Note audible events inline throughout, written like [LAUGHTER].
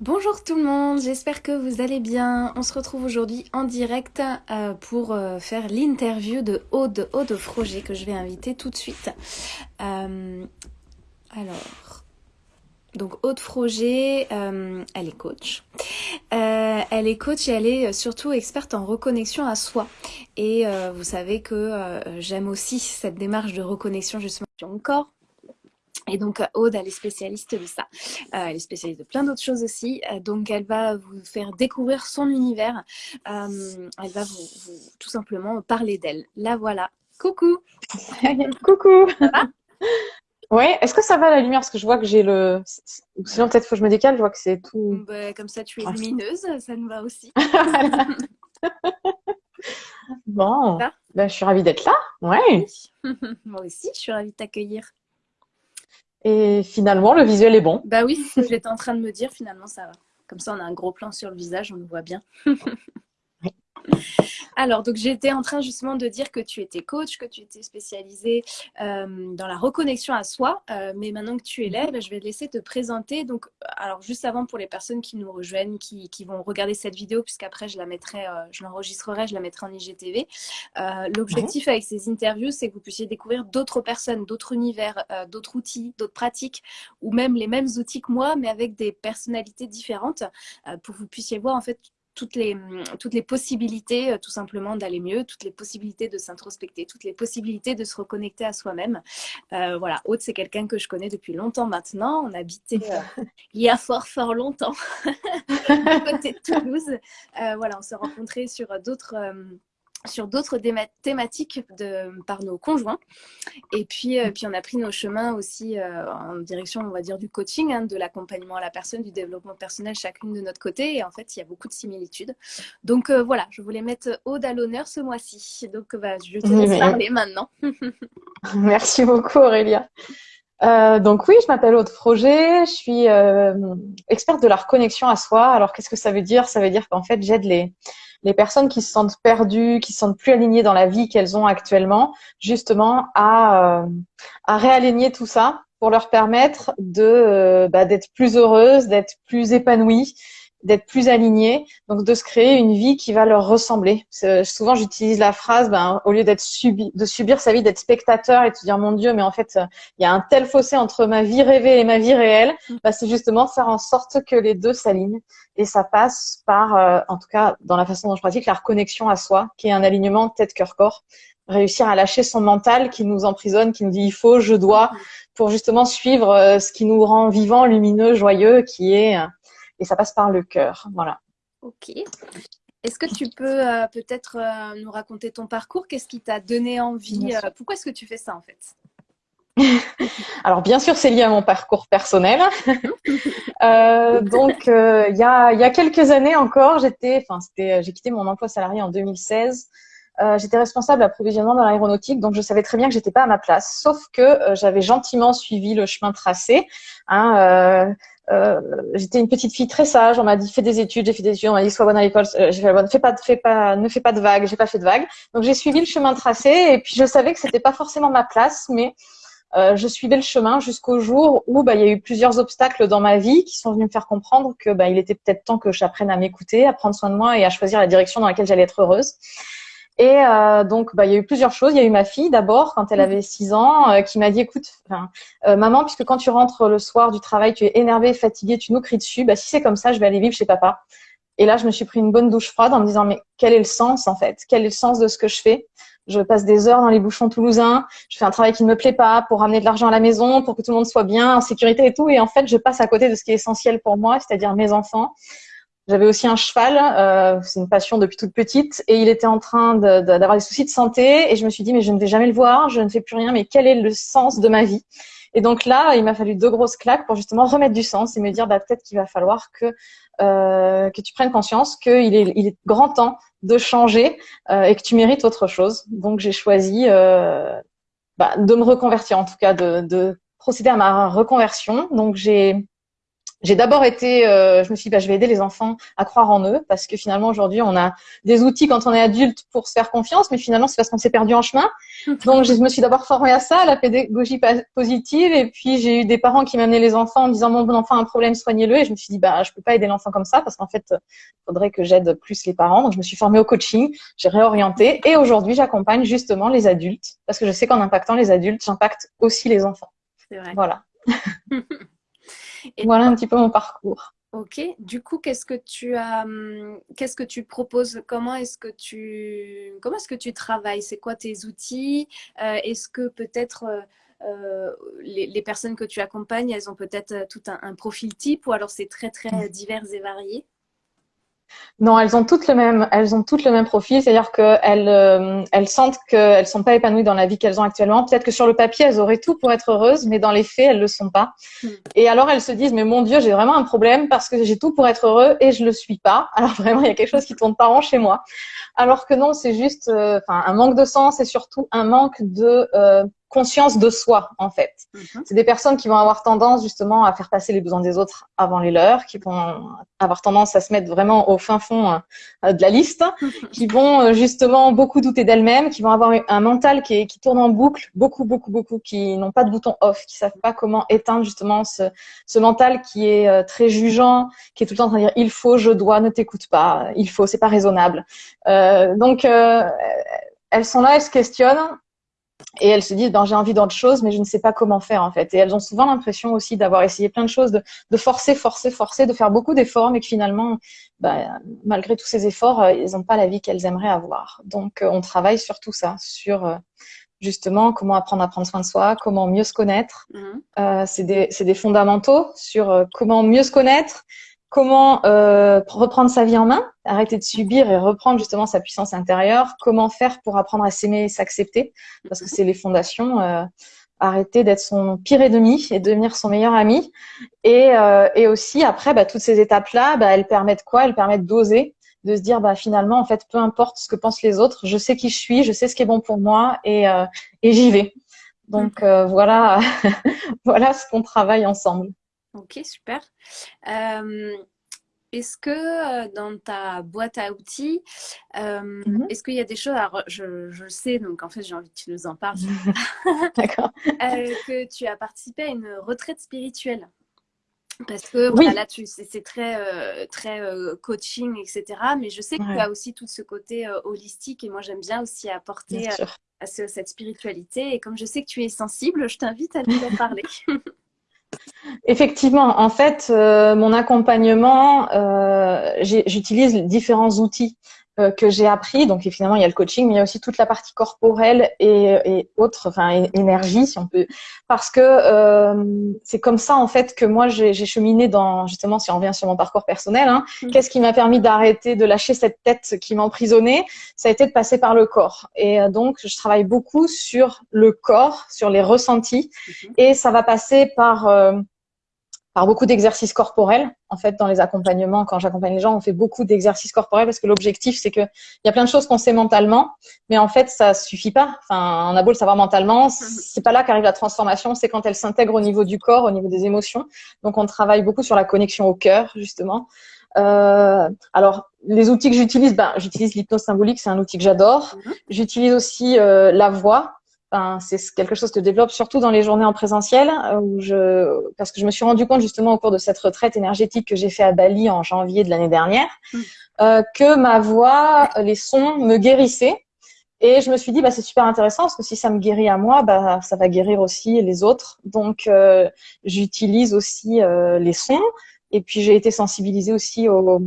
Bonjour tout le monde, j'espère que vous allez bien. On se retrouve aujourd'hui en direct euh, pour euh, faire l'interview de Aude, Aude Froger que je vais inviter tout de suite. Euh, alors, donc Aude Froger, elle est coach. elle est coach et elle est surtout experte en reconnexion à soi. Et vous savez que j'aime aussi cette démarche de reconnexion justement sur mon corps, et donc Aude, elle est spécialiste de ça. Euh, elle est spécialiste de plein d'autres choses aussi. Euh, donc elle va vous faire découvrir son univers. Euh, elle va vous, tout simplement parler d'elle. La voilà. Coucou [LAUGHS] Coucou Ça va? Ouais, est-ce que ça va la lumière? Parce que je vois que j'ai le. Sinon, peut-être faut que je me décale, je vois que c'est tout. Bah, comme ça, tu es lumineuse, ça nous va aussi. [LAUGHS] [LAUGHS] bon, ben, je suis ravie d'être là. Ouais. Moi aussi, je suis ravie de t'accueillir. Et finalement, le visuel est bon. Bah oui, j'étais en train de me dire, finalement, ça va. Comme ça, on a un gros plan sur le visage, on le voit bien. [LAUGHS] Alors, donc j'étais en train justement de dire que tu étais coach, que tu étais spécialisée euh, dans la reconnexion à soi, euh, mais maintenant que tu es là, ben, je vais te laisser te présenter. Donc, alors juste avant pour les personnes qui nous rejoignent, qui, vont regarder cette vidéo, puisqu'après je la mettrai, euh, je l'enregistrerai, je la mettrai en IGTV. L'objectif avec ces interviews, c'est que vous puissiez découvrir d'autres personnes, d'autres univers, d'autres outils, d'autres pratiques, ou même les mêmes outils que moi, mais avec des personnalités différentes, pour que vous puissiez voir en fait toutes les, toutes les possibilités euh, tout simplement d'aller mieux, toutes les possibilités de s'introspecter, toutes les possibilités de se reconnecter à soi-même. Euh, voilà, Aude, c'est quelqu'un que je connais depuis longtemps maintenant. On habitait euh, [LAUGHS] il y a fort, fort longtemps, [LAUGHS] à côté de Toulouse. voilà, on s'est rencontrés sur d'autres sur d'autres thématiques de, par nos conjoints. Et puis, euh, puis on a pris nos chemins aussi euh, en direction, on va dire, du coaching, hein, de l'accompagnement à la personne, du développement personnel, chacune de notre côté. Et en fait, il y a beaucoup de similitudes. Donc euh, voilà, je voulais mettre Aude à l'honneur ce mois-ci. Donc bah, je te laisse parler maintenant. [LAUGHS] Merci beaucoup Aurélia. donc oui, je m'appelle Aude Froger, je suis experte de la reconnexion à soi. Alors qu'est-ce que ça veut dire? Ça veut dire qu'en fait, j'aide les les personnes qui se sentent perdues, qui se sentent plus alignées dans la vie qu'elles ont actuellement, justement à, euh, réaligner tout ça pour leur permettre euh, bah, d'être plus heureuses, d'être plus épanouies d'être plus alignés, donc de se créer une vie qui va leur ressembler. Souvent, j'utilise la phrase, ben, au lieu d'être subi, de subir sa vie, d'être spectateur et de se dire mon Dieu, mais en fait, il y a un tel fossé entre ma vie rêvée et ma vie réelle. Ben, c'est justement faire en sorte que les deux s'alignent. Et ça passe par, euh, en tout cas, dans la façon dont je pratique, la reconnexion à soi, qui est un alignement tête-cœur-corps. Réussir à lâcher son mental qui nous emprisonne, qui nous dit il faut, je dois, pour justement suivre euh, ce qui nous rend vivant, lumineux, joyeux, qui est et ça passe par le cœur. Voilà. Ok. Est-ce que tu peux euh, peut-être euh, nous raconter ton parcours? Qu'est-ce qui t'a donné envie euh, Pourquoi est-ce que tu fais ça en fait? [LAUGHS] Alors bien sûr, c'est lié à mon parcours personnel. [LAUGHS] donc il y, a, y a quelques années encore, j'étais, enfin c'était, j'ai quitté mon emploi salarié en 2016. j'étais responsable d'approvisionnement dans l'aéronautique, donc je savais très bien que j'étais pas à ma place. Sauf que j'avais gentiment suivi le chemin tracé. Hein, euh, j'étais une petite fille très sage. On m'a dit fais des études, j'ai fait des études. On m'a dit sois bonne à l'école. Euh, j'ai fait bonne. Fais pas, fais pas, ne fais pas de vagues. J'ai pas fait de vagues. Donc j'ai suivi le chemin tracé et puis je savais que c'était pas forcément ma place, mais euh, je suivais le chemin jusqu'au jour où bah, il y a eu plusieurs obstacles dans ma vie qui sont venus me faire comprendre que bah, il était peut-être temps que j'apprenne à m'écouter, à prendre soin de moi et à choisir la direction dans laquelle j'allais être heureuse. Et euh, donc, bah, il y a eu plusieurs choses. Il y a eu ma fille d'abord, quand elle avait 6 ans, euh, qui m'a dit, écoute, euh, maman, puisque quand tu rentres le soir du travail, tu es énervée, fatiguée, tu nous cries dessus, bah, si c'est comme ça, je vais aller vivre chez papa. Et là, je me suis pris une bonne douche froide en me disant, mais quel est le sens en fait? Quel est le sens de ce que je fais? Je passe des heures dans les bouchons toulousains, je fais un travail qui ne me plaît pas pour ramener de l'argent à la maison, pour que tout le monde soit bien, en sécurité et tout. Et en fait, je passe à côté de ce qui est essentiel pour moi, c'est-à-dire mes enfants. J'avais aussi un cheval, euh, c'est une passion depuis toute petite, et il était en train d'avoir des soucis de santé, et je me suis dit, mais je ne vais jamais le voir, je ne fais plus rien, mais quel est le sens de ma vie? Et donc là, il m'a fallu deux grosses claques pour justement remettre du sens et me dire, bah, peut-être qu'il va falloir que euh, que tu prennes conscience qu'il est, il est grand temps de changer euh, et que tu mérites autre chose. Donc j'ai choisi euh, bah, de me reconvertir, en tout cas de, de procéder à ma reconversion. Donc j'ai j'ai d'abord été, euh, je me suis dit, bah, je vais aider les enfants à croire en eux, parce que finalement aujourd'hui, on a des outils quand on est adulte pour se faire confiance, mais finalement c'est parce qu'on s'est perdu en chemin. [LAUGHS] Donc je me suis d'abord formée à ça, à la pédagogie positive, et puis j'ai eu des parents qui m'amenaient les enfants en disant, mon bon enfant a un problème, soignez-le, et je me suis dit, bah je peux pas aider l'enfant comme ça, parce qu'en fait, il faudrait que j'aide plus les parents. Donc je me suis formée au coaching, j'ai réorienté, et aujourd'hui j'accompagne justement les adultes, parce que je sais qu'en impactant les adultes, j'impacte aussi les enfants. C'est vrai. Voilà. [LAUGHS] voilà un petit peu mon parcours. Ok. Du coup, qu'est-ce que tu as, hum, qu'est-ce que tu proposes? Comment est-ce que tu, comment est-ce que tu travailles? C'est quoi tes outils? Euh, Est-ce que peut-être euh, euh, les, personnes que tu accompagnes, elles ont peut-être tout un, profil type ou alors c'est très très mmh. divers et varié? Non, elles ont toutes le même, elles ont toutes le même profil, c'est-à-dire qu'elles, euh, elles sentent qu'elles sont pas épanouies dans la vie qu'elles ont actuellement. Peut-être que sur le papier, elles auraient tout pour être heureuses, mais dans les faits, elles le sont pas. Hmm. Et alors, elles se disent, mais mon Dieu, j'ai vraiment un problème parce que j'ai tout pour être heureux et je le suis pas. [LAUGHS] Alors vraiment, il y a quelque chose qui tourne pas rond chez moi. Alors que non, c'est juste, euh, enfin, un manque de sens et surtout un manque de euh, conscience de soi en fait. Mhm. C'est des personnes qui vont avoir tendance justement à faire passer les besoins des autres avant les leurs, qui vont avoir tendance à se mettre vraiment au fin fond euh, de la liste, [LAUGHS] qui vont euh, justement beaucoup douter d'elles-mêmes, qui vont avoir un mental qui, est, qui tourne en boucle, beaucoup beaucoup beaucoup, qui n'ont pas de bouton off, qui savent pas comment éteindre justement ce, ce mental qui est euh, très jugeant, qui est tout le temps en train de dire il faut, je dois, ne t'écoute pas, il faut, c'est pas raisonnable. Euh, donc elles sont là, elles se questionnent et elles se disent ben j'ai envie d'autre chose mais je ne sais pas comment faire en fait. Et elles ont souvent l'impression aussi d'avoir essayé plein de choses de, de, forcer forcer forcer de faire beaucoup d'efforts mais que finalement ben, malgré tous ces efforts euh, ils n'ont pas la vie qu'elles aimeraient avoir. Donc euh, on travaille sur tout ça sur euh, justement comment apprendre à prendre soin de soi comment mieux se connaître. Mmh. c'est des, des fondamentaux sur comment mieux se connaître comment euh, reprendre sa vie en main, arrêter de subir et reprendre justement sa puissance intérieure, comment faire pour apprendre à s'aimer et s'accepter, parce que c'est les fondations, euh, arrêter d'être son pire ennemi et devenir son meilleur ami. Et, euh, et aussi, après, bah, toutes ces étapes-là, bah, elles permettent quoi? Elles permettent d'oser, de se dire, bah, finalement, en fait, peu importe ce que pensent les autres, je sais qui je suis, je sais ce qui est bon pour moi et, euh, j'y vais. Donc voilà, [LAUGHS] voilà ce qu'on travaille ensemble. Ok, super. Euh, est-ce que euh, dans ta boîte à outils, euh, mhm. est-ce qu'il y a des choses, alors je, je, le sais, donc en fait j'ai envie que tu nous en parles, [LAUGHS] D'accord. [LAUGHS] que tu as participé à une retraite spirituelle parce que oui. là, c'est très, très coaching, etc. Mais je sais que tu as aussi tout ce côté holistique et moi, j'aime bien aussi apporter à cette spiritualité. Et comme je sais que tu es sensible, je t'invite à nous en parler. [LAUGHS] Effectivement, en fait, euh, mon accompagnement, euh, j'utilise différents outils euh, que j'ai appris. Donc finalement, il y a le coaching, mais il y a aussi toute la partie corporelle et, et autres, enfin énergie, si on peut, parce que euh, c'est comme ça en fait que moi j'ai cheminé dans justement, si on revient sur mon parcours personnel, hein, mm. qu'est-ce qui m'a permis d'arrêter de lâcher cette tête qui m'emprisonnait? Ça a été de passer par le corps. Et euh, donc je travaille beaucoup sur le corps, sur les ressentis, mm-hmm. et ça va passer par par beaucoup d'exercices corporels. En fait, dans les accompagnements, quand j'accompagne les gens, on fait beaucoup d'exercices corporels parce que l'objectif, c'est que il y a plein de choses qu'on sait mentalement, mais en fait, ça suffit pas. Enfin, on a beau le savoir mentalement, c'est pas là qu'arrive la transformation, c'est quand elle s'intègre au niveau du corps, au niveau des émotions. Donc, on travaille beaucoup sur la connexion au cœur, justement. Euh, alors, les outils que j'utilise, ben, j'utilise l'hypnose symbolique, c'est un outil que j'adore. Mhm. J'utilise aussi euh, la voix, c'est quelque chose que je développe surtout dans les journées en présentiel, euh, où je, parce que je me suis rendu compte justement au cours de cette retraite énergétique que j'ai fait à Bali en janvier de l'année dernière, mm. euh, que ma voix, les sons me guérissaient. Et je me suis dit, bah, c'est super intéressant parce que si ça me guérit à moi, bah, ça va guérir aussi les autres. Donc, euh, j'utilise aussi les sons. Et puis j'ai été sensibilisée aussi au,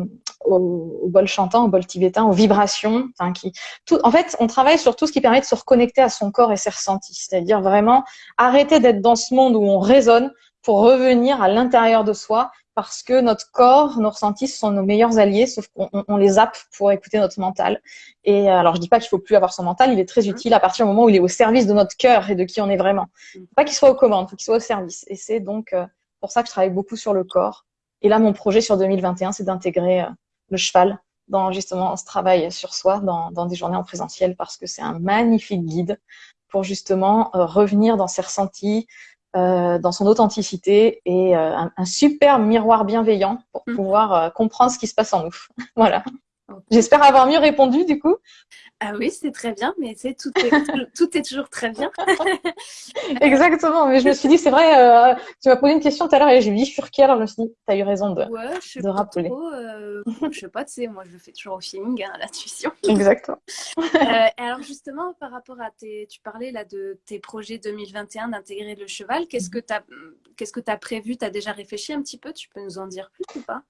au, bol chantant, au bol tibétain, aux vibrations. Enfin, qui, tout, en fait, on travaille sur tout ce qui permet de se reconnecter à son corps et ses ressentis. C'est-à-dire vraiment arrêter d'être dans ce monde où on résonne pour revenir à l'intérieur de soi parce que notre corps, nos ressentis sont nos meilleurs alliés, sauf qu'on on les zappe pour écouter notre mental. Et euh, alors, je dis pas qu'il faut plus avoir son mental, il est très mmh. utile à partir du moment où il est au service de notre cœur et de qui on est vraiment. Faut pas qu'il soit aux commandes, faut qu'il soit au service. Et c'est donc euh, pour ça que je travaille beaucoup sur le corps et là, mon projet sur 2021, c'est d'intégrer euh, le cheval dans justement ce travail sur soi, dans, dans des journées en présentiel, parce que c'est un magnifique guide pour justement euh, revenir dans ses ressentis, dans son authenticité et un, un, super miroir bienveillant pour mmh. pouvoir comprendre ce qui se passe en nous. [LAUGHS] voilà. J'espère avoir mieux répondu du coup. Ah oui, c'est très bien, mais c'est tout, est, tout est toujours très bien. [LAUGHS] Exactement, mais je me suis dit, c'est vrai, euh, tu m'as posé une question tout à l'heure et j'ai dit Furki, alors je me suis dit, tu as eu raison de, ouais, je de rappeler. Trop, euh, je sais pas, tu sais, moi je le fais toujours au feeling, hein, l'intuition. [LAUGHS] Exactement. euh, alors justement, par rapport à tes, tu parlais là de tes projets 2021 d'intégrer le cheval, qu'est-ce que tu as, qu'est-ce que tu as prévu? Tu as déjà réfléchi un petit peu? Tu peux nous en dire plus ou pas?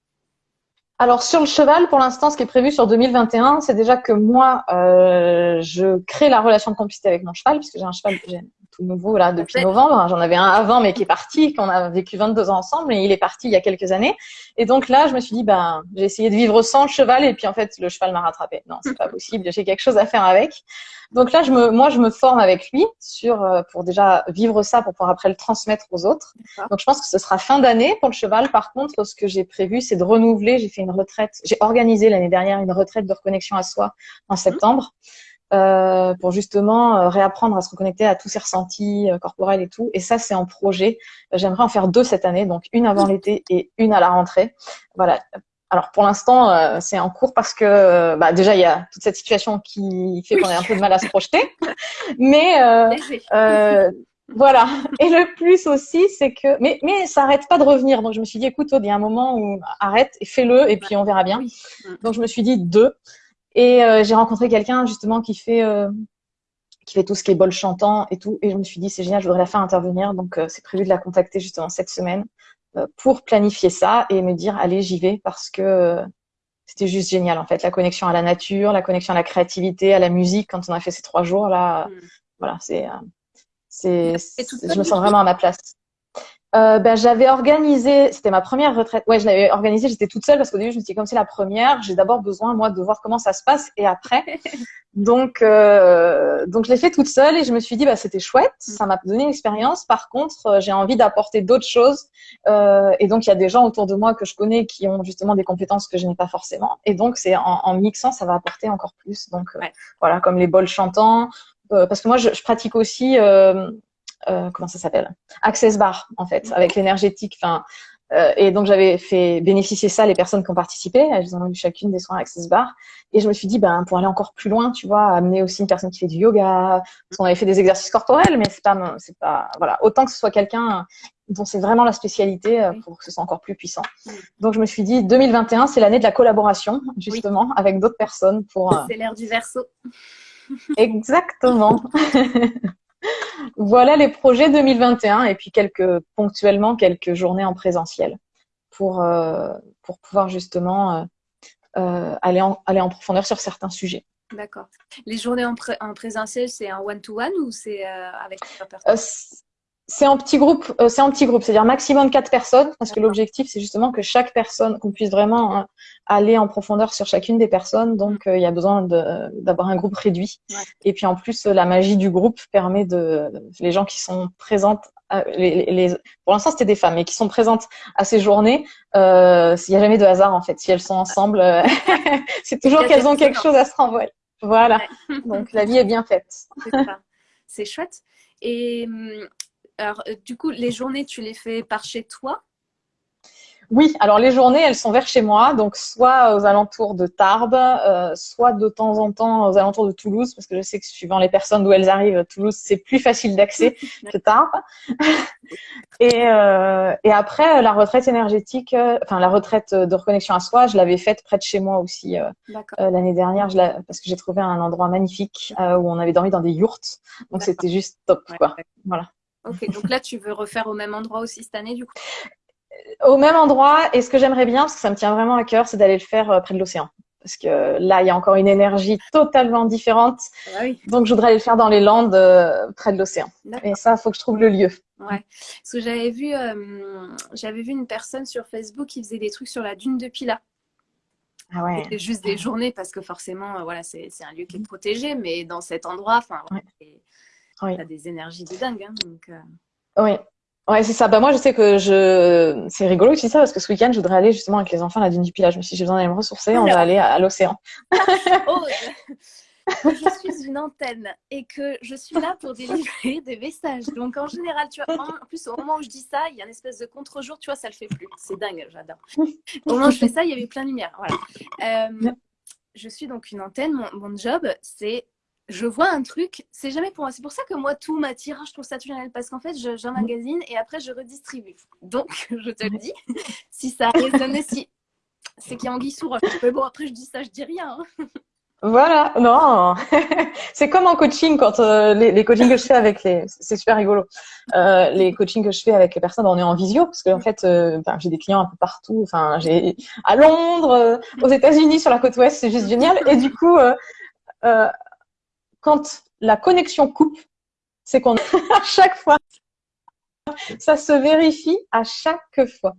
Alors sur le cheval, pour l'instant, ce qui est prévu sur 2021, c'est déjà que moi, euh, je crée la relation de complicité avec mon cheval, puisque j'ai un cheval tout nouveau là depuis novembre. J'en avais un avant, mais qui est parti, qu'on a vécu 22 ans ensemble, et il est parti il y a quelques années. Et donc là, je me suis dit, ben, j'ai essayé de vivre sans le cheval, et puis en fait, le cheval m'a rattrapé. Non, c'est pas [LAUGHS] possible. J'ai quelque chose à faire avec. Donc là, je me, moi, je me forme avec lui sur euh, pour déjà vivre ça pour pouvoir après le transmettre aux autres. Donc je pense que ce sera fin d'année pour le cheval. Par contre, ce que j'ai prévu, c'est de renouveler. J'ai fait une retraite. J'ai organisé l'année dernière une retraite de reconnexion à soi en septembre. Euh, pour justement euh, réapprendre à se reconnecter à tous ses ressentis euh, corporels et tout. Et ça, c'est en projet. J'aimerais en faire deux cette année, donc une avant l'été et une à la rentrée. Voilà, alors pour l'instant, euh, c'est en cours parce que euh, bah, déjà il y a toute cette situation qui fait qu'on a un peu de mal à se projeter. [LAUGHS] Mais euh, voilà. Et le plus aussi, c'est que mais mais ça arrête pas de revenir. Donc je me suis dit écoute, il y a un moment où arrête et fais-le et puis on verra bien. Donc je me suis dit deux. Et j'ai rencontré quelqu'un justement qui fait qui fait tout ce qui est bol chantant et tout. Et je me suis dit c'est génial, je voudrais la faire intervenir. Donc c'est prévu de la contacter justement cette semaine euh, pour planifier ça et me dire allez j'y vais parce que euh, c'était juste génial en fait la connexion à la nature la connexion à la créativité à la musique quand on a fait ces trois jours là mm. voilà c'est euh, c'est je me sens vraiment à ma place euh, ben, j'avais organisé, c'était ma première retraite. Ouais, je l'avais organisée, j'étais toute seule parce qu'au début, je me suis dit, comme c'est la première, j'ai d'abord besoin, moi, de voir comment ça se passe et après. [LAUGHS] donc, euh, donc, je l'ai fait toute seule et je me suis dit, bah, c'était chouette, mm. ça m'a donné une expérience. Par contre, euh, j'ai envie d'apporter d'autres choses. Euh, et donc, il y a des gens autour de moi que je connais qui ont justement des compétences que je n'ai pas forcément. Et donc, c'est en, en, mixant, ça va apporter encore plus. Donc, euh, voilà, comme les bols chantants. parce que moi, je, je pratique aussi euh, comment ça s'appelle? Access Bar en fait, avec l'énergétique. Enfin, euh, et donc j'avais fait bénéficier ça les personnes qui ont participé. Elles ont eu chacune des soins Access Bar. Et je me suis dit, ben pour aller encore plus loin, tu vois, amener aussi une personne qui fait du yoga. Parce qu'on avait fait des exercices corporels, mais c'est pas, c'est pas, voilà, autant que ce soit quelqu'un dont c'est vraiment la spécialité euh, pour que ce soit encore plus puissant. Donc je me suis dit 2021, c'est l'année de la collaboration justement avec d'autres personnes pour. C'est l'ère du verso. Exactement. [LAUGHS] voilà les projets 2021 et puis quelques ponctuellement quelques journées en présentiel pour euh, pour pouvoir justement euh, euh, aller en aller en profondeur sur certains sujets. D'accord. Les journées en, en présentiel, c'est un one-to-one ou c'est avec personnes? C'est en petit groupe, euh, c'est en petit groupe, c'est-à-dire maximum quatre personnes, parce que l'objectif c'est justement que chaque personne, qu'on puisse vraiment hein, aller en profondeur sur chacune des personnes. Donc euh, il y a besoin d'avoir un groupe réduit. Et puis en plus, la magie du groupe permet de les gens qui sont présentes. Euh, les, les, pour l'instant, c'était des femmes, mais qui sont présentes à ces journées, euh, il n'y a jamais de hasard en fait. Si elles sont ensemble, [LAUGHS] c'est toujours qu'elles ont quelque chose à se renvoyer. Voilà. [LAUGHS] Donc la vie est bien faite. C'est chouette. Et hum, alors, euh, du coup, les journées, tu les fais par chez toi? Oui, alors les journées, elles sont vers chez moi, donc soit aux alentours de Tarbes, euh, soit de temps en temps aux alentours de Toulouse, parce que je sais que suivant les personnes d'où elles arrivent, Toulouse, c'est plus facile d'accès [LAUGHS] que Tarbes. [LAUGHS] et, euh, et après, la retraite énergétique, enfin la retraite de reconnexion à soi, je l'avais faite près de chez moi aussi l'année dernière, je parce que j'ai trouvé un endroit magnifique où on avait dormi dans des yourtes, donc c'était juste top, quoi. Voilà. Ok, donc là, tu veux refaire au même endroit aussi cette année, du coup? Euh, Au même endroit, et ce que j'aimerais bien, parce que ça me tient vraiment à cœur, c'est d'aller le faire euh, près de l'océan. Parce que là, il y a encore une énergie totalement différente. Ah oui. Donc, je voudrais aller le faire dans les Landes, euh, près de l'océan. Et ça, il faut que je trouve le lieu. Ouais. Parce que j'avais vu, j'avais vu une personne sur Facebook qui faisait des trucs sur la dune de Pila. Ah ouais. C'était juste des journées parce que forcément, voilà, c'est un lieu qui est protégé, mais dans cet endroit, enfin, oui. as des énergies de dingue. Hein, donc, euh. Oui. Ouais, c'est ça. Bah, moi, je sais que je. C'est rigolo que tu dis ça parce que ce week-end, je voudrais aller justement avec les enfants à la dune du Pilage. Je me suis dit, j'ai besoin d'aller me ressourcer, on va aller à, l'océan. [LAUGHS] Oh, [LAUGHS] je suis une antenne et que je suis là pour délivrer des messages. Donc en général, tu vois, en plus au moment où je dis ça, il y a une espèce de contre-jour, tu vois, ça le fait plus. C'est dingue, j'adore. Au moment où je fais ça, il y avait plein de lumière. Voilà. Euh, je suis donc une antenne. Mon, mon job, c'est je vois un truc, c'est jamais pour moi. C'est pour ça que moi, tout m'attire. Je trouve ça génial parce qu'en fait, j'emmagasine et après, je redistribue. Donc, [LAUGHS] je te le dis, si ça résonne, si c'est qu'il y a anguille sous. Mais bon, après, je dis ça, je dis rien. Hein. Voilà, non, [LAUGHS] c'est comme en coaching quand euh, les, coachings que je fais avec les, c'est super rigolo. Euh, les coachings que je fais avec les personnes, on est en visio parce qu'en fait, euh, j'ai des clients un peu partout. Enfin, j'ai à Londres, aux États-Unis, sur la côte ouest, c'est juste génial. Et du coup, quand la connexion coupe, c'est qu'on [LAUGHS] à chaque fois, ça se vérifie à chaque fois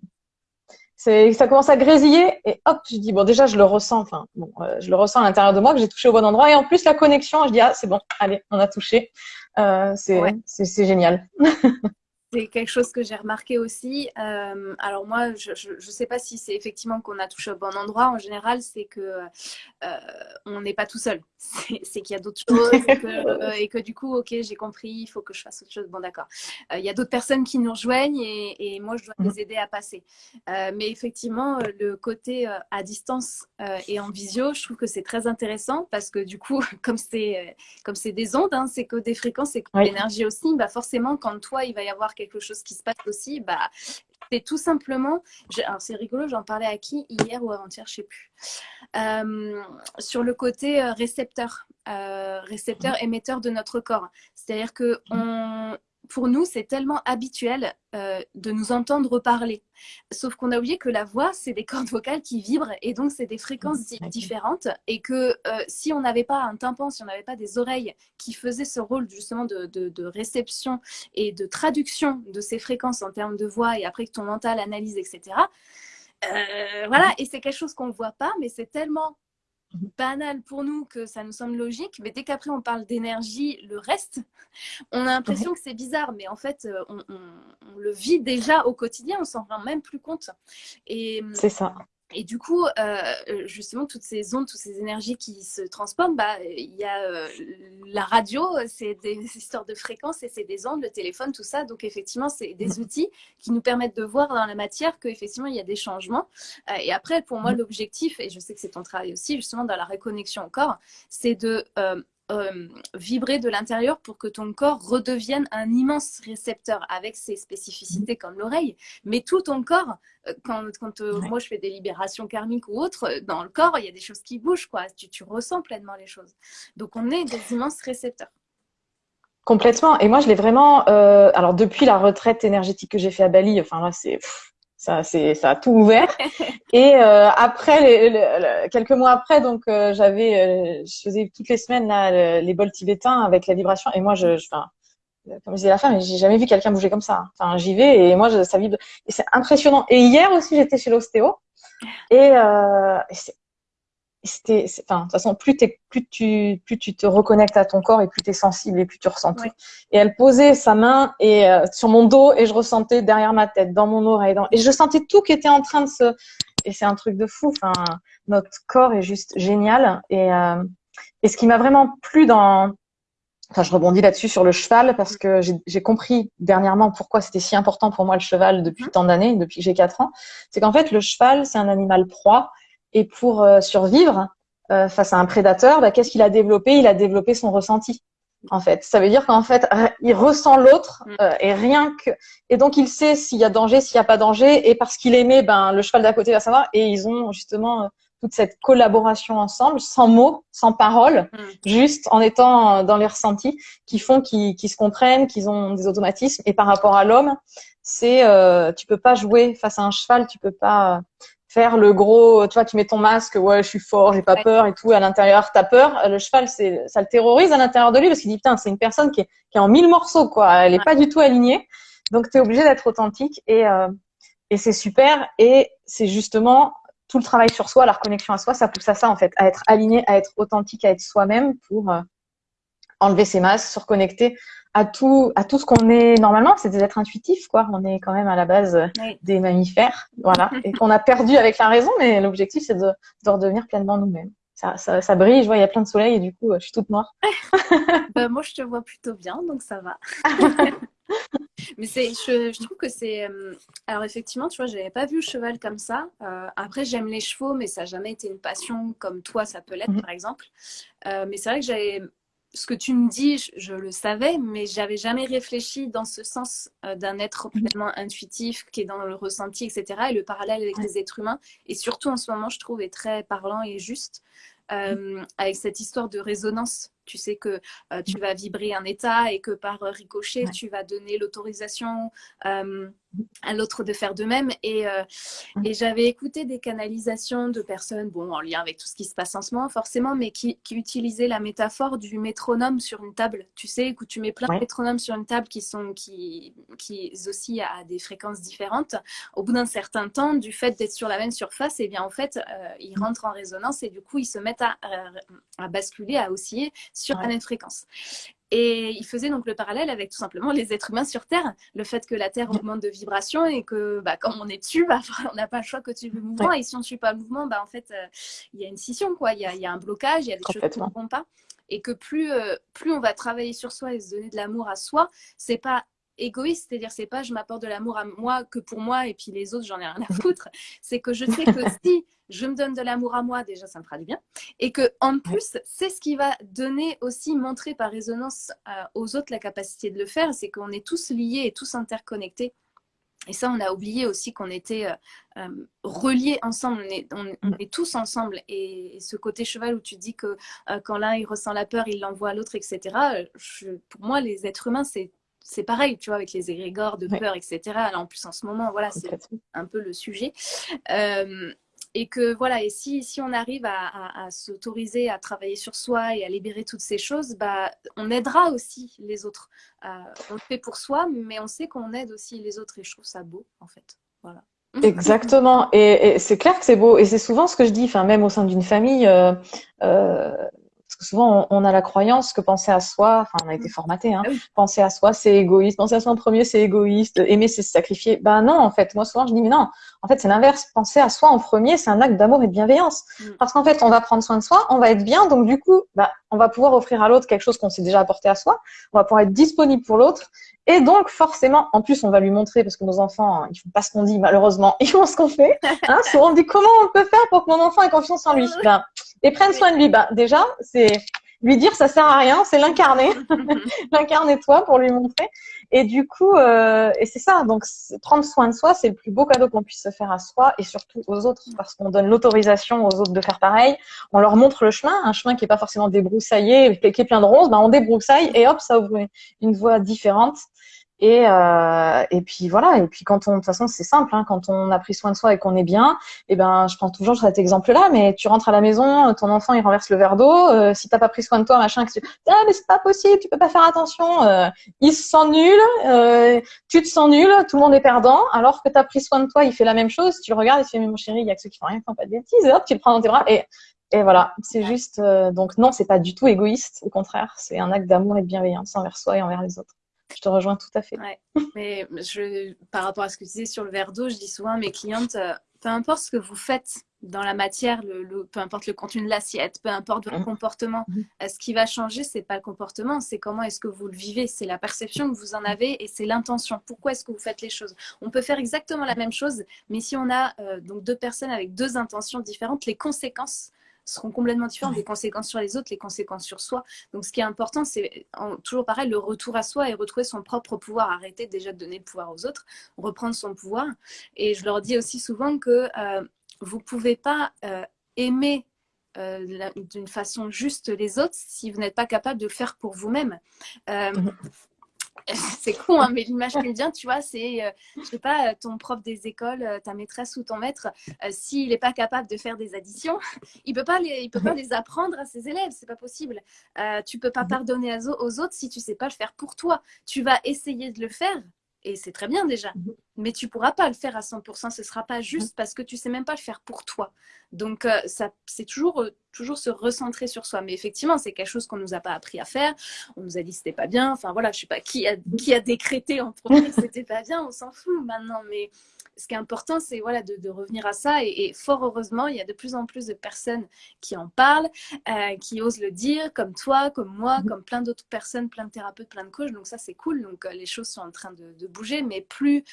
ça commence à grésiller et hop, je dis bon déjà je le ressens, enfin bon, euh, je le ressens à l'intérieur de moi que j'ai touché au bon endroit et en plus la connexion, je dis ah c'est bon, allez on a touché, euh, c'est génial. [LAUGHS] c'est quelque chose que j'ai remarqué aussi. Euh, alors moi, je ne sais pas si c'est effectivement qu'on a touché au bon endroit. En général, c'est que euh, on n'est pas tout seul. C'est qu'il y a d'autres choses euh, et que, du coup, ok, j'ai compris, il faut que je fasse autre chose. Bon, d'accord. Il y a d'autres personnes qui nous rejoignent et, moi, je dois les aider à passer. mais effectivement, le côté à distance et en visio, je trouve que c'est très intéressant parce que du coup, [LAUGHS] comme c'est comme c'est des ondes, hein, c'est que des fréquences, c'est que l'énergie aussi, bah forcément, quand toi, il va y avoir quelque chose qui se passe aussi, bah, c'est tout simplement, c'est rigolo, j'en parlais à qui hier ou avant-hier, je sais plus, euh, sur le côté euh, récepteur, euh, récepteur émetteur de notre corps. C'est-à-dire que on, pour nous, c'est tellement habituel euh, de nous entendre parler. Sauf qu'on a oublié que la voix, c'est des cordes vocales qui vibrent et donc c'est des fréquences différentes. Et que euh, si on n'avait pas un tympan, si on n'avait pas des oreilles qui faisaient ce rôle justement de, réception et de traduction de ces fréquences en termes de voix et après que ton mental analyse, etc. Euh, voilà, et c'est quelque chose qu'on ne voit pas, mais c'est tellement banal pour nous que ça nous semble logique, mais dès qu'après on parle d'énergie, le reste, on a l'impression que c'est bizarre, mais en fait, euh, on, le vit déjà au quotidien, on s'en rend même plus compte. Et c'est ça. Et du coup, euh, justement, toutes ces ondes, toutes ces énergies qui se transforment, bah, il y a euh, la radio, c'est des [LAUGHS] histoires de fréquences et c'est des ondes, le téléphone, tout ça. Donc, effectivement, c'est des outils qui nous permettent de voir dans la matière qu'effectivement, il y a des changements. Euh, et après, pour moi, l'objectif, et je sais que c'est ton travail aussi, justement, dans la reconnexion au corps, c'est de euh, vibrer de l'intérieur pour que ton corps redevienne un immense récepteur avec ses spécificités comme l'oreille. Mais tout ton corps, euh, quand, quand euh, moi je fais des libérations karmiques ou autres, dans le corps, il y a des choses qui bougent, quoi. Tu, tu ressens pleinement les choses. Donc on est des immenses récepteurs. Complètement. Et moi, je l'ai vraiment. alors, depuis la retraite énergétique que j'ai fait à Bali, enfin là, c'est ça, c'est, ça a tout ouvert. [LAUGHS] Et euh, après, les, quelques mois après, donc euh, j'avais, euh, je faisais toutes les semaines là, les bols tibétains avec la vibration. Et moi, je, je enfin, comme je disais la femme, j'ai jamais vu quelqu'un bouger comme ça. Enfin, j'y vais et moi, je, ça vibre. Et c'est impressionnant. Et hier aussi, j'étais chez l'ostéo et, euh, et c'est c'était, enfin, de toute façon, plus, plus, tu, plus tu te reconnectes à ton corps et plus tu es sensible et plus tu ressens tout. Et elle posait sa main et, euh, sur mon dos et je ressentais derrière ma tête, dans mon oreille. Dans... Et je sentais tout qui était en train de se... Et c'est un truc de fou. Enfin, notre corps est juste génial. Et, euh, et ce qui m'a vraiment plu dans... Enfin, je rebondis là-dessus sur le cheval parce que j'ai compris dernièrement pourquoi c'était si important pour moi le cheval depuis mmh. tant d'années, depuis que j'ai 4 ans. C'est qu'en fait, le cheval, c'est un animal proie et pour euh, survivre euh, face à un prédateur, bah, qu'est-ce qu'il a développé? Il a développé son ressenti. En fait, ça veut dire qu'en fait, il ressent l'autre mm. euh, et rien que et donc il sait s'il y a danger, s'il n'y a pas danger et parce qu'il aimait, ben le cheval d'à côté va savoir et ils ont justement toute cette collaboration ensemble, sans mots, sans paroles, mm. juste en étant dans les ressentis, qui font qu'ils se comprennent, qu'ils ont des automatismes. Et par rapport à l'homme, c'est euh, tu peux pas jouer face à un cheval, tu peux pas faire le gros, tu vois, tu mets ton masque, ouais, je suis fort, j'ai pas peur et tout, à l'intérieur, t'as peur. Le cheval, c'est, ça le terrorise à l'intérieur de lui parce qu'il dit, putain, c'est une personne qui est, qui est en mille morceaux, quoi. Elle est pas du tout alignée. Donc, tu es obligé d'être authentique et, euh, et c'est super. Et c'est justement tout le travail sur soi, la reconnexion à soi, ça pousse à ça, en fait, à être aligné, à être authentique, à être soi-même pour euh, enlever ses masques, se reconnecter à tout, à tout ce qu'on est normalement, c'est des êtres intuitifs, quoi. On est quand même à la base des mammifères, voilà, [LAUGHS] et qu'on a perdu avec la raison, mais l'objectif c'est de, de redevenir pleinement nous-mêmes. ça, ça, brille, je vois, il y a plein de soleil et du coup, je suis toute noire. [LAUGHS] Bah, moi, je te vois plutôt bien, donc ça va. [LAUGHS] Mais c'est, je, trouve que c'est. Euh, alors, effectivement, tu vois, je n'avais pas vu le cheval comme ça. Euh, après, j'aime les chevaux, mais ça n'a jamais été une passion comme toi, ça peut l'être, mhm. par exemple. Euh, mais c'est vrai que j'avais. Ce que tu me dis, je, le savais, mais j'avais jamais réfléchi dans ce sens d'un être complètement intuitif, qui est dans le ressenti, etc. Et le parallèle avec les êtres humains, et surtout en ce moment, je trouve, est très parlant et juste. avec cette histoire de résonance tu sais que euh, tu vas vibrer un état et que par ricochet, tu vas donner l'autorisation euh, à l'autre de faire de même. Et, euh, et j'avais écouté des canalisations de personnes, bon, en lien avec tout ce qui se passe en ce moment, forcément, mais qui, qui utilisaient la métaphore du métronome sur une table. Tu sais, où tu mets plein de métronomes sur une table qui, sont, qui, qui oscillent à des fréquences différentes. Au bout d'un certain temps, du fait d'être sur la même surface, et eh bien, en fait, ils mmh. rentrent en résonance et du coup, ils se mettent à, à basculer, à osciller sur la même fréquence. Et il faisait donc le parallèle avec tout simplement les êtres humains sur Terre, le fait que la Terre augmente de vibration et que bah, quand on est dessus, [LAUGHS] bah, on n'a pas le choix que tu le mouvement. Et si on ne suit pas le mouvement, bah, en fait, euh, il y a une scission, quoi. Il y a, y a, un blocage, il y a des choses qui ne vont pas. Et que plus, euh, plus on va travailler sur soi et se donner de l'amour à soi, c'est pas égoïste, c'est-à-dire c'est pas je m'apporte de l'amour à moi que pour moi et puis les autres j'en ai rien à foutre, c'est que je sais que [LAUGHS] si je me donne de l'amour à moi, déjà ça me fera du bien, et que en plus c'est ce qui va donner aussi, montrer par résonance euh, aux autres la capacité de le faire, c'est qu'on est tous liés et tous interconnectés. Et ça, on a oublié aussi qu'on était euh, euh, reliés ensemble, on est, on, est, tous ensemble. Et, ce côté cheval où tu dis que quand l'un il ressent la peur, il l'envoie à l'autre, etc. pour moi, les êtres humains, c'est c'est pareil, tu vois, avec les égrégores de peur, etc. Alors, en plus, en ce moment, voilà, c'est un peu le sujet. Euh, et que voilà, et si, si on arrive à, s'autoriser à travailler sur soi et à libérer toutes ces choses, bah, on aidera aussi les autres. Euh, on le fait pour soi, mais on sait qu'on aide aussi les autres et je trouve ça beau, en fait. Voilà. [LAUGHS] Exactement. Et, c'est clair que c'est beau. Et c'est souvent ce que je dis, enfin, même au sein d'une famille, euh, parce que souvent, on, a la croyance que penser à soi, enfin, on a été formaté, hein, ah penser à soi, c'est égoïste, penser à soi en premier, c'est égoïste, aimer, c'est se sacrifier. Ben non, en fait, moi, souvent, je dis, mais non, en fait, c'est l'inverse. Penser à soi en premier, c'est un acte d'amour et de bienveillance. Mm. Parce qu'en fait, on va prendre soin de soi, on va être bien, donc du coup, ben, on va pouvoir offrir à l'autre quelque chose qu'on s'est déjà apporté à soi, on va pouvoir être disponible pour l'autre, et donc, forcément, en plus, on va lui montrer, parce que nos enfants, ils font pas ce qu'on dit, malheureusement, [LAUGHS] ils font ce qu'on fait. Hein, souvent, on dit comment on peut faire pour que mon enfant ait confiance en lui? Ben, et prenne soin de lui. Ben, déjà, c'est lui dire ça sert à rien, c'est l'incarner, [LAUGHS] l'incarner toi pour lui montrer. Et du coup, euh, et c'est ça. Donc, prendre soin de soi, c'est le plus beau cadeau qu'on puisse se faire à soi et surtout aux autres, parce qu'on donne l'autorisation aux autres de faire pareil. On leur montre le chemin, un chemin qui est pas forcément débroussaillé, qui est plein de roses. Ben, on débroussaille et hop, ça ouvre une voie différente. Et, euh, et puis voilà, et puis quand on, de toute façon c'est simple, hein, quand on a pris soin de soi et qu'on est bien, et eh ben je prends toujours cet exemple-là, mais tu rentres à la maison, ton enfant il renverse le verre d'eau, euh, si t'as pas pris soin de toi, machin, que tu, ah mais c'est pas possible, tu peux pas faire attention, euh, il se sent nul, euh, tu te sens nul, tout le monde est perdant, alors que tu as pris soin de toi, il fait la même chose, tu le regardes et tu fais mais mon chéri, il y a que ceux qui font rien, qui font pas de bêtises, et hop tu le prends dans tes bras et et voilà, c'est juste donc non, c'est pas du tout égoïste, au contraire, c'est un acte d'amour et de bienveillance envers soi et envers les autres. Je te rejoins tout à fait. Mais je, par rapport à ce que tu disais sur le verre d'eau, je dis souvent à mes clientes, euh, peu importe ce que vous faites dans la matière, le, peu importe le contenu de l'assiette, peu importe votre mmh. comportement, mmh. Euh, ce qui va changer, c'est pas le comportement, c'est comment est-ce que vous le vivez, c'est la perception que vous en avez et c'est l'intention. Pourquoi est-ce que vous faites les choses? On peut faire exactement la même chose, mais si on a euh, donc deux personnes avec deux intentions différentes, les conséquences seront complètement différentes, les conséquences sur les autres, les conséquences sur soi. Donc ce qui est important, c'est toujours pareil, le retour à soi et retrouver son propre pouvoir, arrêter déjà de donner le pouvoir aux autres, reprendre son pouvoir. Et je leur dis aussi souvent que euh, vous ne pouvez pas euh, aimer euh, d'une façon juste les autres si vous n'êtes pas capable de le faire pour vous-même. Mmh [LAUGHS] c'est con, hein, mais l'image qui me vient, tu vois, c'est, euh, je sais pas, ton prof des écoles, euh, ta maîtresse ou ton maître, euh, s'il n'est pas capable de faire des additions, [LAUGHS] il peut pas les, il peut pas [LAUGHS] les apprendre à ses élèves, c'est pas possible. tu peux pas pardonner aux autres si tu sais pas le faire pour toi. Tu vas essayer de le faire, et c'est très bien déjà. Mhm. Mais tu pourras pas le faire à 100%, ce sera pas juste mhm. parce que tu sais même pas le faire pour toi. Donc euh, ça, c'est toujours, euh, toujours se recentrer sur soi. Mais effectivement, c'est quelque chose qu'on nous a pas appris à faire. On nous a dit c'était pas bien. Enfin voilà, je sais pas qui a, qui a décrété en premier que c'était pas bien. On s'en fout maintenant. Mais ce qui est important, c'est voilà, de, revenir à ça. Et, fort heureusement, il y a de plus en plus de personnes qui en parlent, euh, qui osent le dire, comme toi, comme moi, mhm. comme plein d'autres personnes, plein de thérapeutes, plein de coachs. Donc ça, c'est cool. Donc les choses sont en train de, de bouger, mais plus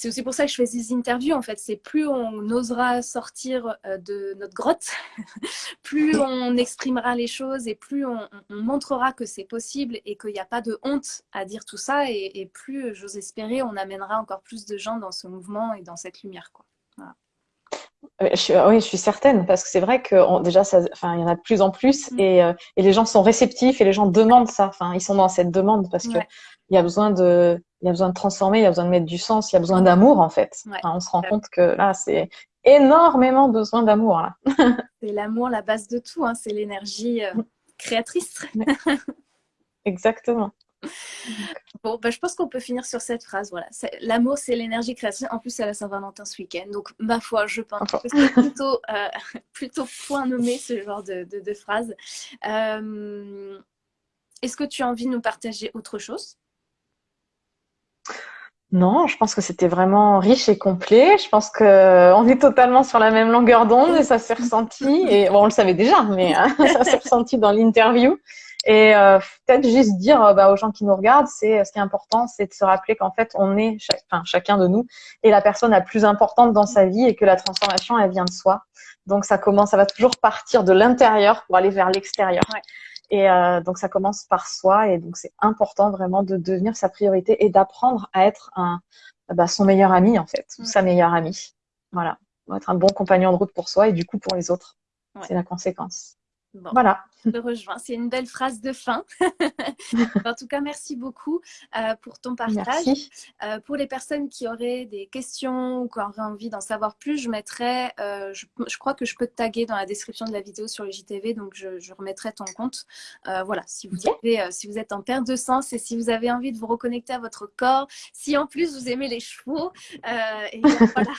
c'est aussi pour ça que je fais ces interviews. En fait, c'est plus on osera sortir euh, de notre grotte, [LAUGHS] plus on exprimera les choses et plus on, montrera que c'est possible et qu'il n'y a pas de honte à dire tout ça. Et, plus, j'ose espérer, on amènera encore plus de gens dans ce mouvement et dans cette lumière. Quoi. Euh, oui, je suis certaine, parce que c'est vrai que déjà, ça, enfin, il y en a de plus en plus, mm. et, euh, et, les gens sont réceptifs et les gens demandent ça. Enfin, ils sont dans cette demande parce que il y a besoin de, il y a besoin de transformer, il y a besoin de mettre du sens, il y a besoin d'amour en fait. on se rend compte que là, c'est énormément besoin d'amour [LAUGHS] c'est l'amour la base de tout, hein. c'est l'énergie euh, créatrice. Exactement. [LAUGHS] Bon, bah, je pense qu'on peut finir sur cette phrase. Voilà, l'amour, c'est l'énergie créatrice. En plus, c'est la Saint-Valentin ce week-end, donc ma foi, je pense que c'est plutôt, euh, [LAUGHS] plutôt point nommé ce genre de, de, phrase. Euh, est-ce que tu as envie de nous partager autre chose? Non, je pense que c'était vraiment riche et complet. Je pense que euh, on est totalement sur la même longueur d'onde et ça s'est ressenti. Et bon, on le savait déjà, mais hein, [LAUGHS] ça s'est ressenti dans l'interview. Et euh, peut-être juste dire euh, bah, aux gens qui nous regardent, c'est ce qui est important, c'est de se rappeler qu'en fait, on est chacun de nous est la personne la plus importante dans sa vie et que la transformation, elle vient de soi. Donc ça commence, ça va toujours partir de l'intérieur pour aller vers l'extérieur. Et euh, donc ça commence par soi et donc c'est important vraiment de devenir sa priorité et d'apprendre à être un, bah, son meilleur ami en fait, sa meilleure amie. Voilà, être un bon compagnon de route pour soi et du coup pour les autres. C'est la conséquence. voilà. Je rejoins. C'est une belle phrase de fin. [LAUGHS] en tout cas, merci beaucoup euh, pour ton partage. Euh, pour les personnes qui auraient des questions ou qui auraient envie d'en savoir plus, je mettrai, euh, je, crois que je peux te taguer dans la description de la vidéo sur le JTV, donc je, remettrai ton compte. voilà, si vous, avez, si vous êtes en perte de sens et si vous avez envie de vous reconnecter à votre corps, si en plus vous aimez les chevaux, et [LAUGHS] voilà,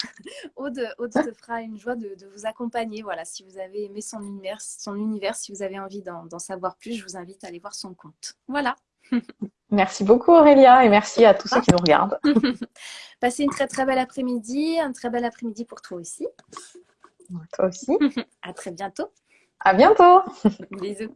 Aude, Aude te fera une joie de, de, vous accompagner. Voilà, si vous avez aimé son univers, son univers si vous avez envie d'en savoir plus, je vous invite à aller voir son compte. Voilà. [LAUGHS] Merci beaucoup Aurélia et merci à tous ceux qui nous regardent. [LAUGHS] Passez une très très belle après-midi, un très bel après-midi pour toi aussi. Toi aussi. [LAUGHS] à très bientôt. À bientôt. Bisous.